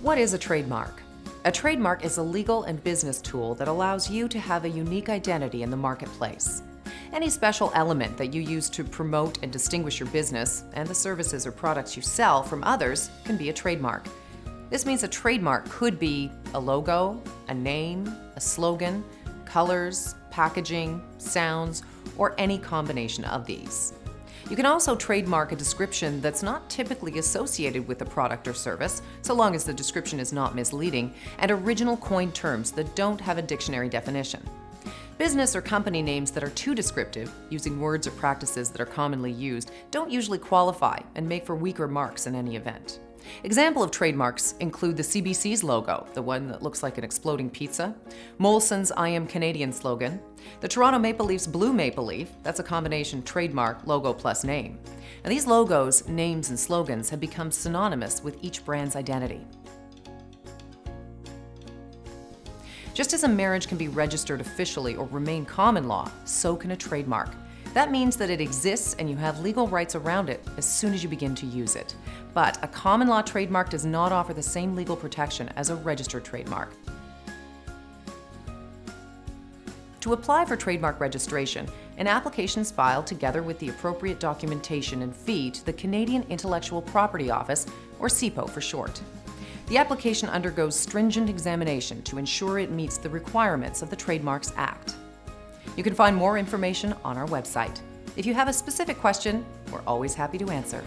What is a trademark? A trademark is a legal and business tool that allows you to have a unique identity in the marketplace. Any special element that you use to promote and distinguish your business and the services or products you sell from others can be a trademark. This means a trademark could be a logo, a name, a slogan, colors, packaging, sounds, or any combination of these. You can also trademark a description that's not typically associated with a product or service, so long as the description is not misleading, and original coined terms that don't have a dictionary definition. Business or company names that are too descriptive, using words or practices that are commonly used, don't usually qualify and make for weaker marks in any event. Example of trademarks include the CBC's logo, the one that looks like an exploding pizza, Molson's I Am Canadian slogan, the Toronto Maple Leafs Blue Maple Leaf, that's a combination trademark, logo plus name. And these logos, names, and slogans have become synonymous with each brand's identity. Just as a marriage can be registered officially or remain common law, so can a trademark. That means that it exists and you have legal rights around it as soon as you begin to use it. But a common law trademark does not offer the same legal protection as a registered trademark. To apply for trademark registration, an application is filed together with the appropriate documentation and fee to the Canadian Intellectual Property Office, or CIPO for short. The application undergoes stringent examination to ensure it meets the requirements of the Trademarks Act. You can find more information on our website. If you have a specific question, we're always happy to answer.